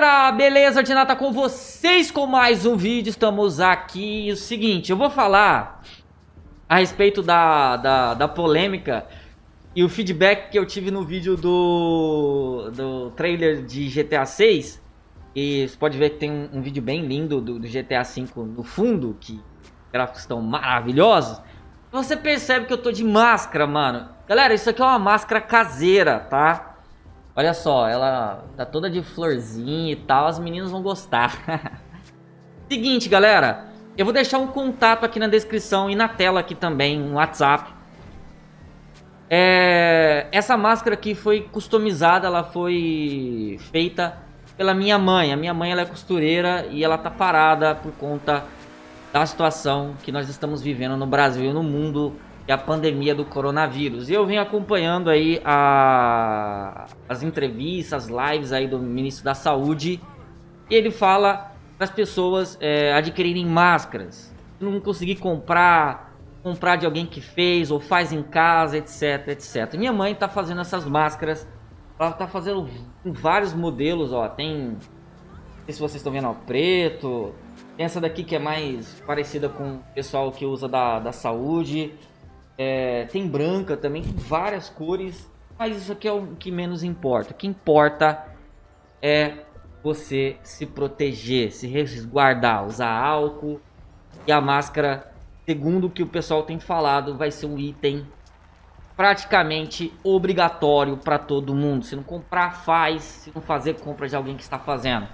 galera, beleza? Dinata com vocês com mais um vídeo, estamos aqui, o seguinte, eu vou falar a respeito da, da, da polêmica e o feedback que eu tive no vídeo do, do trailer de GTA 6 e você pode ver que tem um, um vídeo bem lindo do, do, GTA 5 no fundo, que gráficos estão maravilhosos. Você percebe que eu tô de máscara, mano. Galera, isso aqui é uma máscara caseira, tá? Olha só, ela tá toda de florzinha e tal, as meninas vão gostar. Seguinte, galera, eu vou deixar um contato aqui na descrição e na tela aqui também, um WhatsApp. É, essa máscara aqui foi customizada, ela foi feita pela minha mãe. A minha mãe ela é costureira e ela tá parada por conta da situação que nós estamos vivendo no Brasil e no mundo e a pandemia do coronavírus. E eu venho acompanhando aí a, as entrevistas, as lives aí do ministro da Saúde. E ele fala para as pessoas é, adquirirem máscaras. Não conseguir comprar, comprar de alguém que fez ou faz em casa, etc, etc. Minha mãe está fazendo essas máscaras. Ela está fazendo vários modelos, ó. Tem, não sei se vocês estão vendo, ó, preto. Tem essa daqui que é mais parecida com o pessoal que usa da, da saúde. É, tem branca também, tem várias cores. Mas isso aqui é o que menos importa. O que importa é você se proteger, se resguardar, usar álcool. E a máscara, segundo o que o pessoal tem falado, vai ser um item praticamente obrigatório para todo mundo. Se não comprar, faz. Se não fazer, compra de alguém que está fazendo.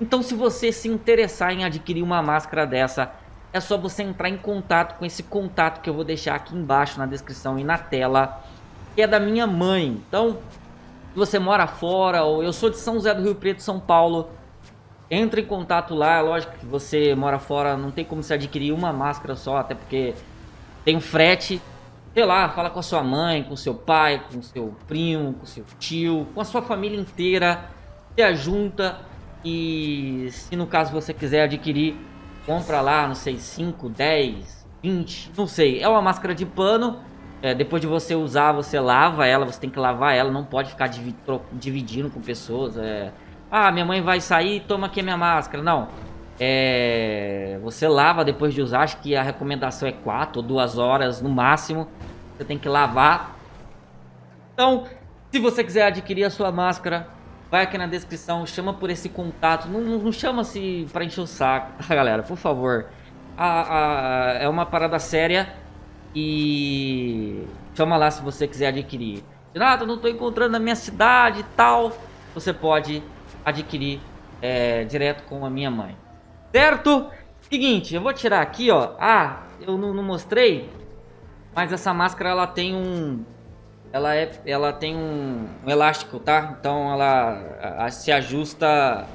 Então se você se interessar em adquirir uma máscara dessa é só você entrar em contato com esse contato que eu vou deixar aqui embaixo na descrição e na tela, que é da minha mãe. Então, se você mora fora, ou eu sou de São José do Rio Preto, São Paulo, entre em contato lá, é lógico que você mora fora, não tem como você adquirir uma máscara só, até porque tem um frete. Sei lá, fala com a sua mãe, com seu pai, com seu primo, com seu tio, com a sua família inteira, se ajunta e se no caso você quiser adquirir compra lá, não sei, 5, 10, 20, não sei. É uma máscara de pano. É, depois de você usar, você lava ela, você tem que lavar ela, não pode ficar dividindo com pessoas. É... Ah, minha mãe vai sair, toma aqui a minha máscara. Não. É... Você lava depois de usar, acho que a recomendação é 4 ou 2 horas no máximo. Você tem que lavar. Então, se você quiser adquirir a sua máscara, vai aqui na descrição, chama por esse contato. Não, não, chama-se pra encher o saco, tá, galera? Por favor. A, a, é uma parada séria e chama lá se você quiser adquirir. Nada, não tô encontrando na minha cidade e tal. Você pode adquirir é, direto com a minha mãe. Certo? Seguinte, eu vou tirar aqui, ó. Ah, eu não, não mostrei. Mas essa máscara, ela tem um ela, é, ela tem um, um elástico, tá? Então ela a, a, se ajusta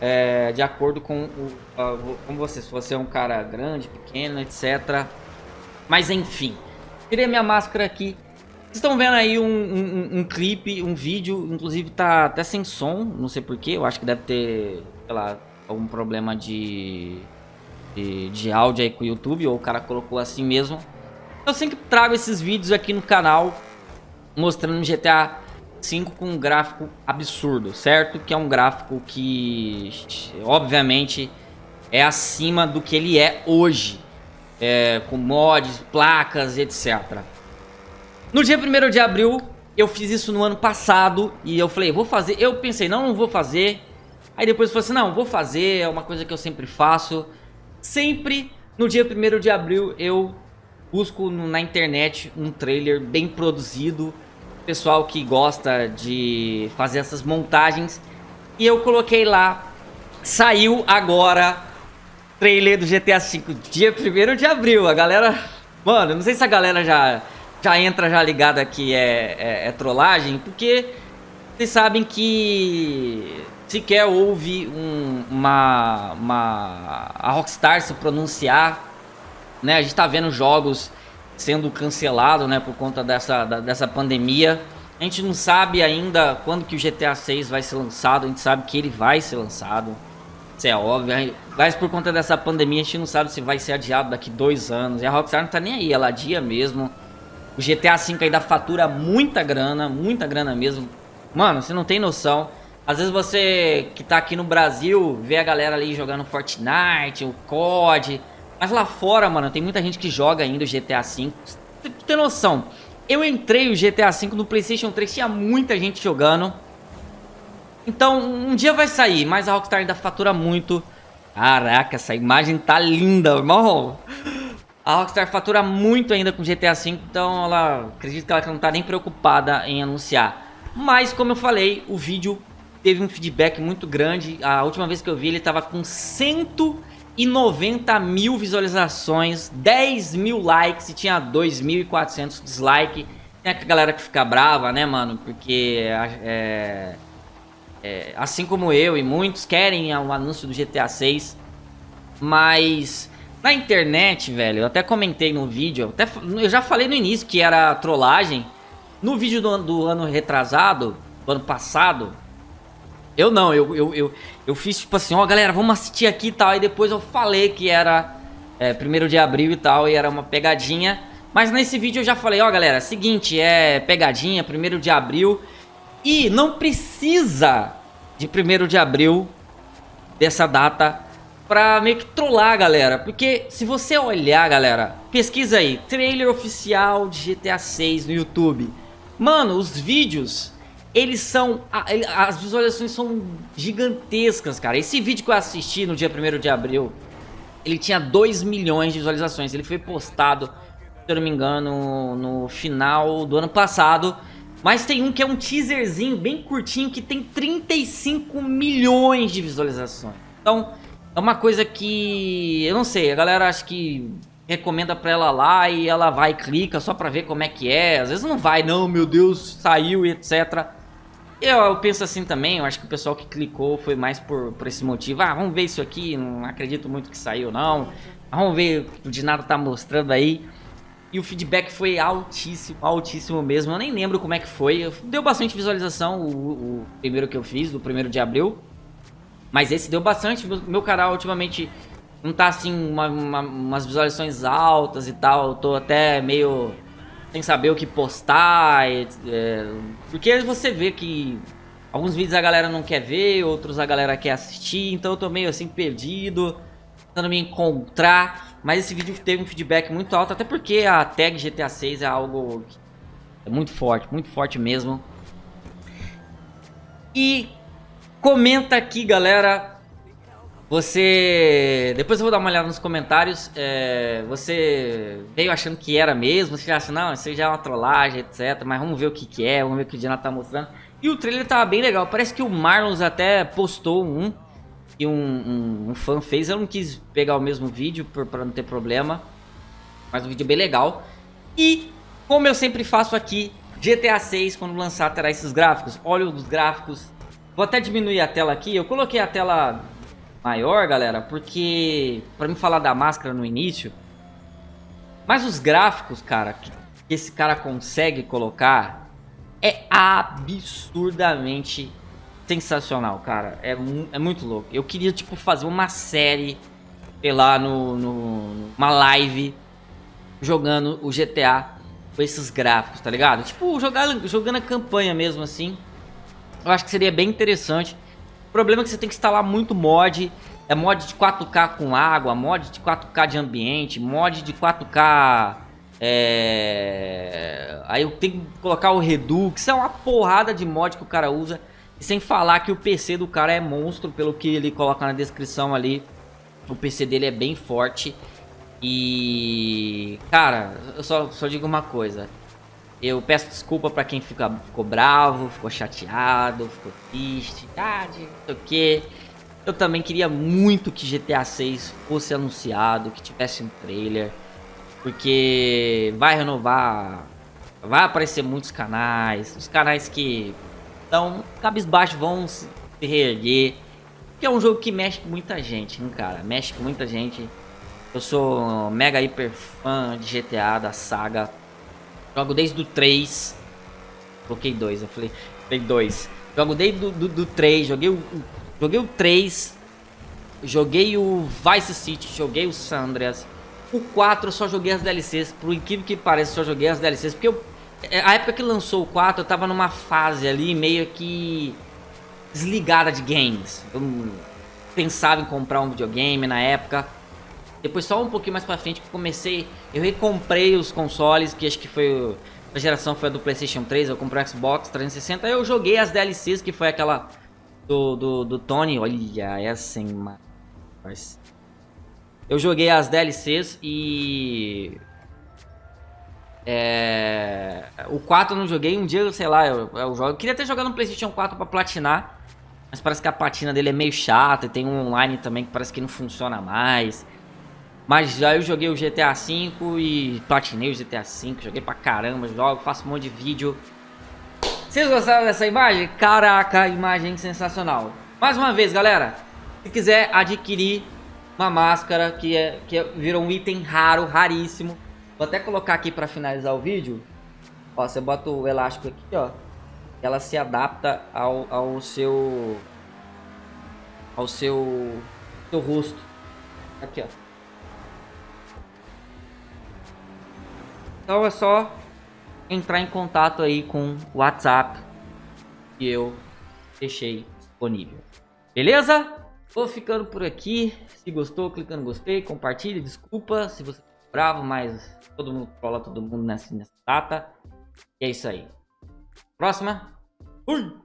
é, de acordo com o, a, você, se você é um cara grande, pequeno, etc. Mas enfim, tirei minha máscara aqui. Vocês estão vendo aí um, um, um, clipe, um vídeo, inclusive tá até sem som, não sei porquê, eu acho que deve ter, sei lá, algum problema de, de, de áudio aí com o YouTube, ou o cara colocou assim mesmo. Eu sempre trago esses vídeos aqui no canal mostrando um GTA 5 com um gráfico absurdo, certo? Que é um gráfico que, obviamente, é acima do que ele é hoje. É, com mods, placas, etc. No dia 1 de abril, eu fiz isso no ano passado e eu falei, vou fazer. Eu pensei, não, não vou fazer. Aí depois eu falei assim, não, vou fazer, é uma coisa que eu sempre faço. Sempre no dia 1 de abril eu busco na internet um trailer bem produzido, pessoal que gosta de fazer essas montagens, e eu coloquei lá, saiu agora trailer do GTA V, dia 1 de abril, a galera, mano, não sei se a galera já, já entra já ligada que é, é, é trollagem, porque vocês sabem que sequer houve um, uma, uma a Rockstar se pronunciar né? A gente tá vendo jogos sendo cancelados, né? Por conta dessa, da, dessa pandemia. A gente não sabe ainda quando que o GTA 6 vai ser lançado. A gente sabe que ele vai ser lançado. Isso é óbvio. Mas por conta dessa pandemia, a gente não sabe se vai ser adiado daqui dois anos. E a Rockstar não tá nem aí, ela adia mesmo. O GTA V ainda fatura muita grana, muita grana mesmo. Mano, você não tem noção. Às vezes você que tá aqui no Brasil vê a galera ali jogando Fortnite, o COD. Mas lá fora, mano, tem muita gente que joga ainda o GTA V. Tu tem noção? Eu entrei o GTA V no Playstation 3, tinha muita gente jogando. Então, um dia vai sair, mas a Rockstar ainda fatura muito. Caraca, essa imagem tá linda, irmão. A Rockstar fatura muito ainda com GTA V, então ela acredito que ela não tá nem preocupada em anunciar. Mas, como eu falei, o vídeo teve um feedback muito grande. A última vez que eu vi ele tava com 190 mil visualizações, 10 mil likes e tinha 2.400 dislikes. Tem a galera que fica brava, né, mano? Porque é, é, assim como eu e muitos querem o anúncio do GTA 6, mas na internet, velho, eu até comentei no vídeo, até, eu já falei no início que era trollagem. No vídeo do, do ano retrasado, do ano passado, eu não, eu, eu, eu, eu fiz tipo assim, ó galera, vamos assistir aqui e tal, e depois eu falei que era é, primeiro de abril e tal, e era uma pegadinha. Mas nesse vídeo eu já falei, ó galera, seguinte, é pegadinha, primeiro de abril, e não precisa de 1 de abril dessa data pra meio que trollar galera. Porque se você olhar, galera, pesquisa aí, trailer oficial de GTA 6 no YouTube. Mano, os vídeos, eles são... As visualizações são gigantescas, cara. Esse vídeo que eu assisti no dia 1 de abril, ele tinha 2 milhões de visualizações. Ele foi postado, se eu não me engano, no final do ano passado... Mas tem um que é um teaserzinho bem curtinho que tem 35 milhões de visualizações. Então, é uma coisa que... Eu não sei, a galera acha que recomenda pra ela lá e ela vai e clica só pra ver como é que é. Às vezes não vai, não, meu Deus, saiu e etc. Eu, eu penso assim também, eu acho que o pessoal que clicou foi mais por, por esse motivo. Ah, vamos ver isso aqui, não acredito muito que saiu não. Vamos ver o que o Dinado tá mostrando aí. E o feedback foi altíssimo, altíssimo mesmo. Eu nem lembro como é que foi. Deu bastante visualização o, o primeiro que eu fiz, do primeiro de abril. Mas esse deu bastante. Meu, canal ultimamente não tá assim, uma, uma, umas visualizações altas e tal. Eu tô até meio sem saber o que postar. É, porque você vê que alguns vídeos a galera não quer ver, outros a galera quer assistir. Então eu tô meio assim perdido, tentando me encontrar. Mas esse vídeo teve um feedback muito alto, até porque a tag GTA 6 é algo é muito forte, muito forte mesmo. E comenta aqui, galera. Você... Depois eu vou dar uma olhada nos comentários. É... Você veio achando que era mesmo? Você já acha, não, isso já é uma trollagem, etc. Mas vamos ver o que, que é, vamos ver o que o Diana tá mostrando. E o trailer tava bem legal. Parece que o Marlons até postou um que um, um, um, fã fez. Eu não quis pegar o mesmo vídeo para não ter problema. Mas um vídeo bem legal. E, como eu sempre faço aqui, GTA 6, quando lançar, terá esses gráficos. Olha os gráficos. Vou até diminuir a tela aqui. Eu coloquei a tela maior, galera, porque... Pra me falar da máscara no início. Mas os gráficos, cara, que esse cara consegue colocar... É absurdamente sensacional, cara. É, é muito louco. Eu queria, tipo, fazer uma série, sei lá, no, no, uma live, jogando o GTA com esses gráficos, tá ligado? Tipo, jogar, jogando a campanha mesmo, assim. Eu acho que seria bem interessante. O problema é que você tem que instalar muito mod. É mod de 4K com água, mod de 4K de ambiente, mod de 4K... É... Aí eu tenho que colocar o Redux, é uma porrada de mod que o cara usa. E sem falar que o PC do cara é monstro, pelo que ele coloca na descrição ali. O PC dele é bem forte. E... Cara, eu só, só digo uma coisa. Eu peço desculpa pra quem fica, ficou bravo, ficou chateado, ficou triste, ah, não sei o que. Eu também queria muito que GTA 6 fosse anunciado, que tivesse um trailer. Porque vai renovar, vai aparecer muitos canais, os canais que então, cabisbaixo vão se reerguer. Que é um jogo que mexe com muita gente, hein, cara? Mexe com muita gente. Eu sou mega hiper fã de GTA, da saga. Jogo desde o 3. Coloquei 2, eu falei, falei 2. Jogo desde do, do, do 3, joguei o, joguei o 3. Joguei o Vice City, joguei o Sandras. O 4 eu só joguei as DLCs, por incrível que pareça, só joguei as DLCs, porque eu é, a época que lançou o 4, eu tava numa fase ali meio que... desligada de games. Eu pensava em comprar um videogame na época. Depois só um pouquinho mais pra frente que eu comecei, eu recomprei os consoles, que acho que foi a geração foi a do Playstation 3, eu comprei o Xbox 360, eu joguei as DLCs, que foi aquela do, do, do Tony, olha essa, hein, mas... Eu joguei as DLCs e... É... O 4 eu não joguei, um dia, sei lá, eu, eu jogo. Eu queria ter jogado no Playstation 4 pra platinar, mas parece que a platina dele é meio chata e tem um online também que parece que não funciona mais. Mas já eu joguei o GTA V e platinei o GTA V, joguei pra caramba, jogo, faço um monte de vídeo. Vocês gostaram dessa imagem? Caraca, imagem sensacional. Mais uma vez, galera, se quiser adquirir uma máscara que, é, que é, virou um item raro, raríssimo. Vou até colocar aqui pra finalizar o vídeo. Ó, você bota o elástico aqui, ó. Ela se adapta ao, ao seu... Ao seu... Seu rosto. Aqui, ó. Então é só entrar em contato aí com o WhatsApp que eu deixei disponível. Beleza? Vou ficando por aqui. Se gostou, clica no gostei, compartilhe. Desculpa se você tá bravo, mas todo mundo cola todo mundo nessa, nessa data. E é isso aí. Próxima. Fui!